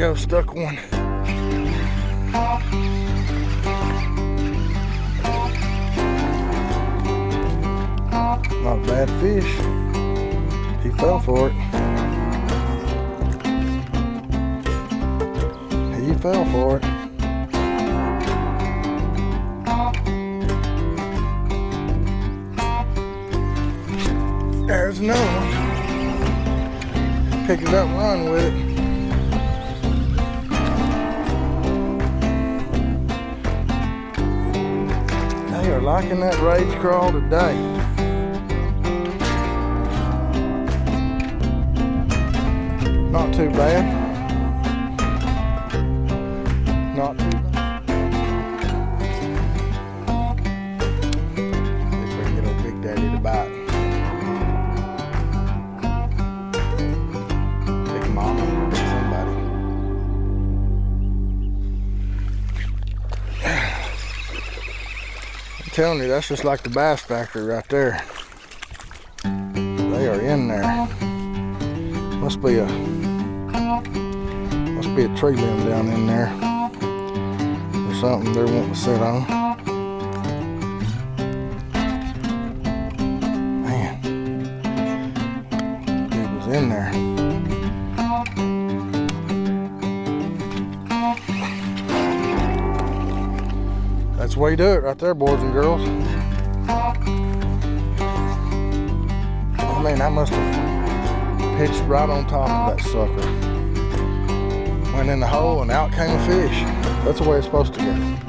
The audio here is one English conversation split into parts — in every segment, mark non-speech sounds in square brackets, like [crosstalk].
go, stuck one. Not a bad fish. He fell for it. He fell for it. There's another one. Pick it up and run with it. Are liking that Rage Craw today. Not too bad. Telling you, that's just like the bass factory right there. They are in there. Must be a must be a tree limb down in there. Or something they're wanting to sit on. Way you do it right there, boys and girls. Oh man, I must have pitched right on top of that sucker. Went in the hole and out came a fish. That's the way it's supposed to go.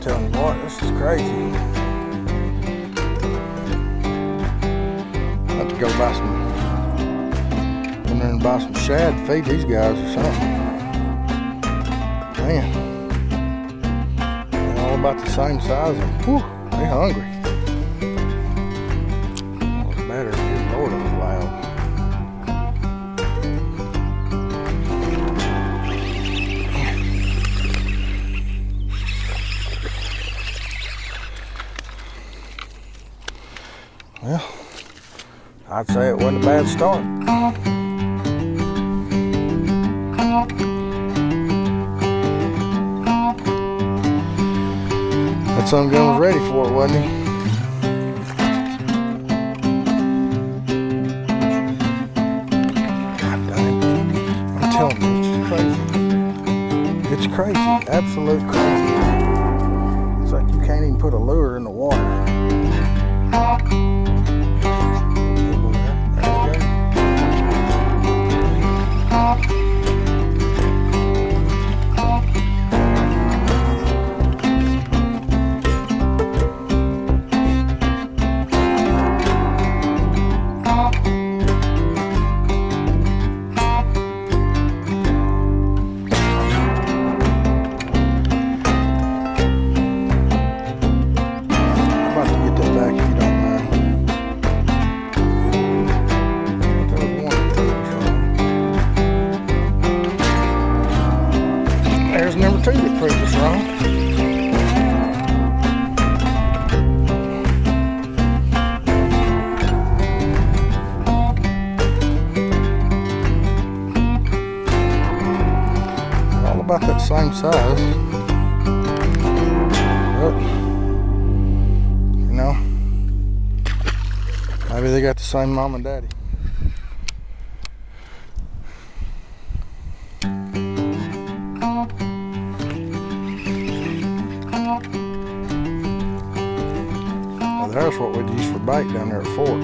Telling you what, this is crazy. Have to go buy some, go in and buy some shad to feed these guys or something. Man, they're all about the same size and whew, they hungry. What's better, I'd say it wasn't a bad start. That son gun was ready for it, wasn't he? God dang. I'm telling you, it's crazy. It's crazy. Absolute crazy. It's like you can't even put a lure in the water. They got the same mom and daddy. Well, there's what we'd use for bait down there at Fork.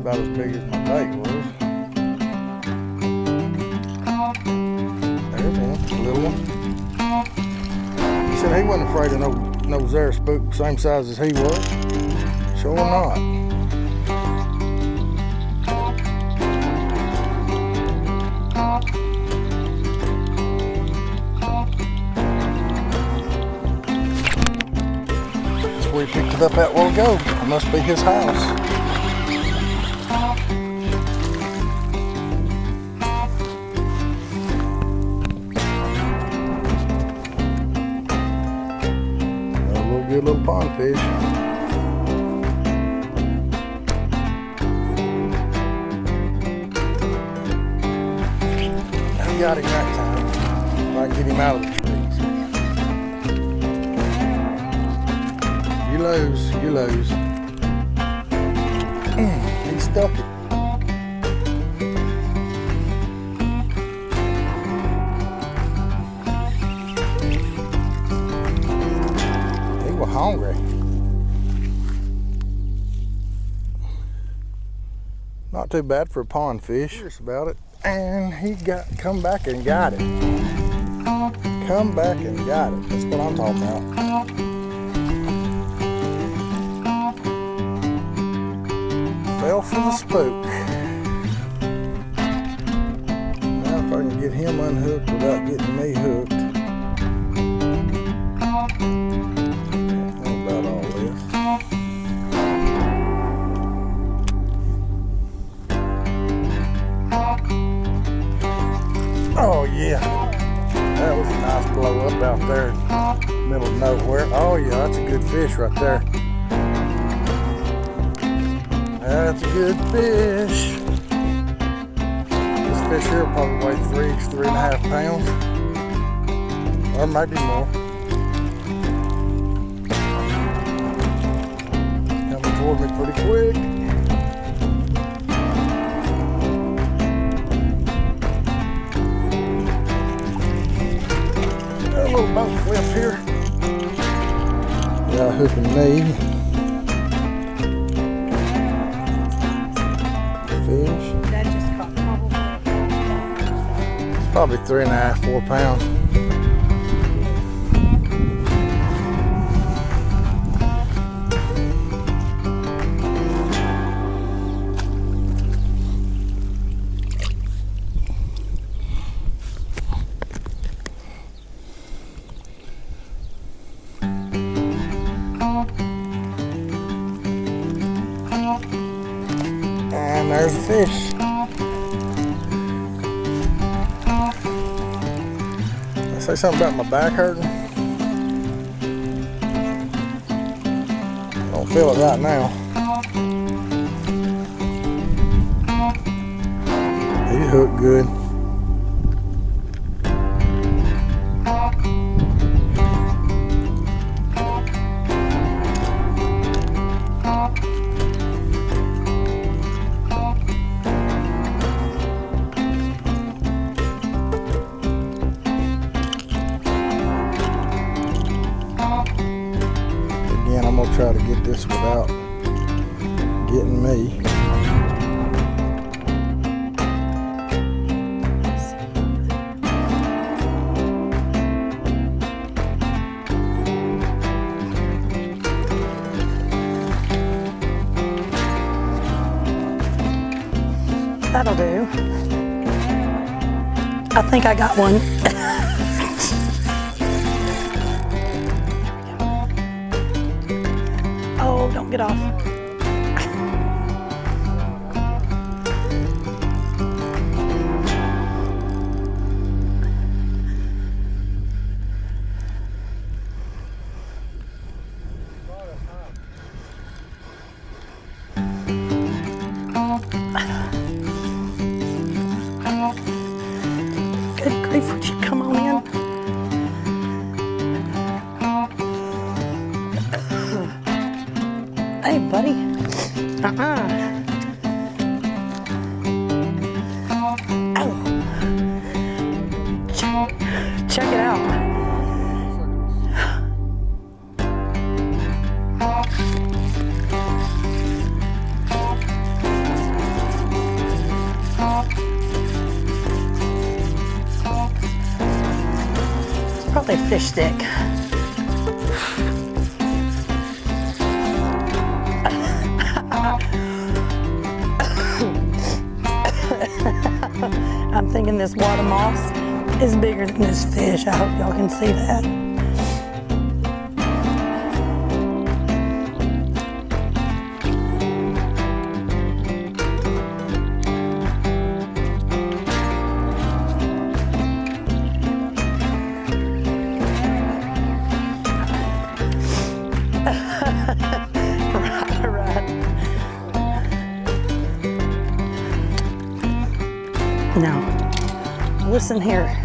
About as big as my bait was. There's one, a little one. He said he wasn't afraid of no no Zara spook same size as he was. Sure not. Where he picked it up at while ago. must be his house. Little pond fish. got him that time. I get him out of the trees. You lose, you lose. Mm, he stuck it. Not too bad for a pond fish. Curious about it and he got come back and got it. Come back and got it. That's what I'm talking about. Fell for the spook. Now if I can get him unhooked without getting me hooked. Fish here probably weigh three, three and a half pounds. Or maybe more. Coming toward me pretty quick. Got a little boat flip here. Yeah, hooking me. Probably. Three and a half, four pounds. And there's a fish. Say something about my back hurting. I don't feel it right now. You hooked good. To get this without getting me. That'll do. I think I got one. [laughs] get off. Fish stick. I'm thinking this water moss is bigger than this fish. I hope y'all can see that. No. Listen here.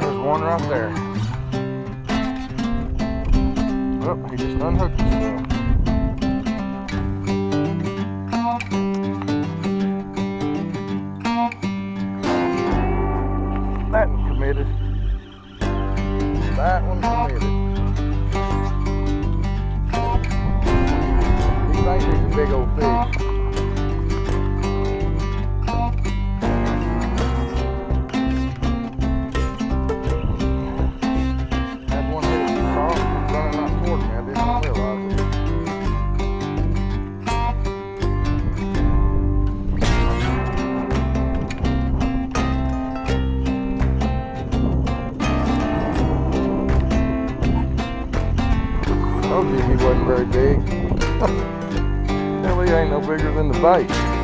There's one right there. Oh, he just unhooked himself. That one committed. That one committed. He thinks he's a big old fish. Told you he wasn't very big. [laughs] He ain't no bigger than the bait.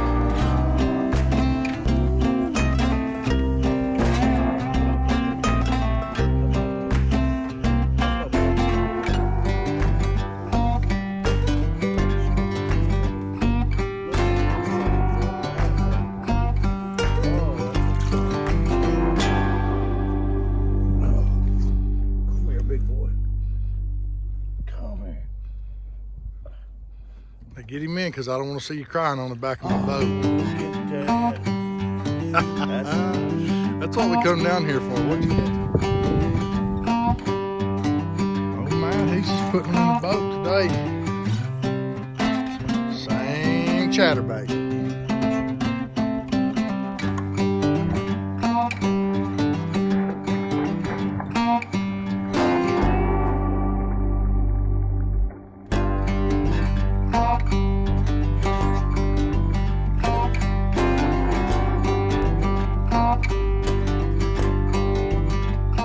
Get him in because I don't want to see you crying on the back of my boat. Oh, That's what we come down here for, what you Oh man, he's just putting him in the boat today. Same chatterbait.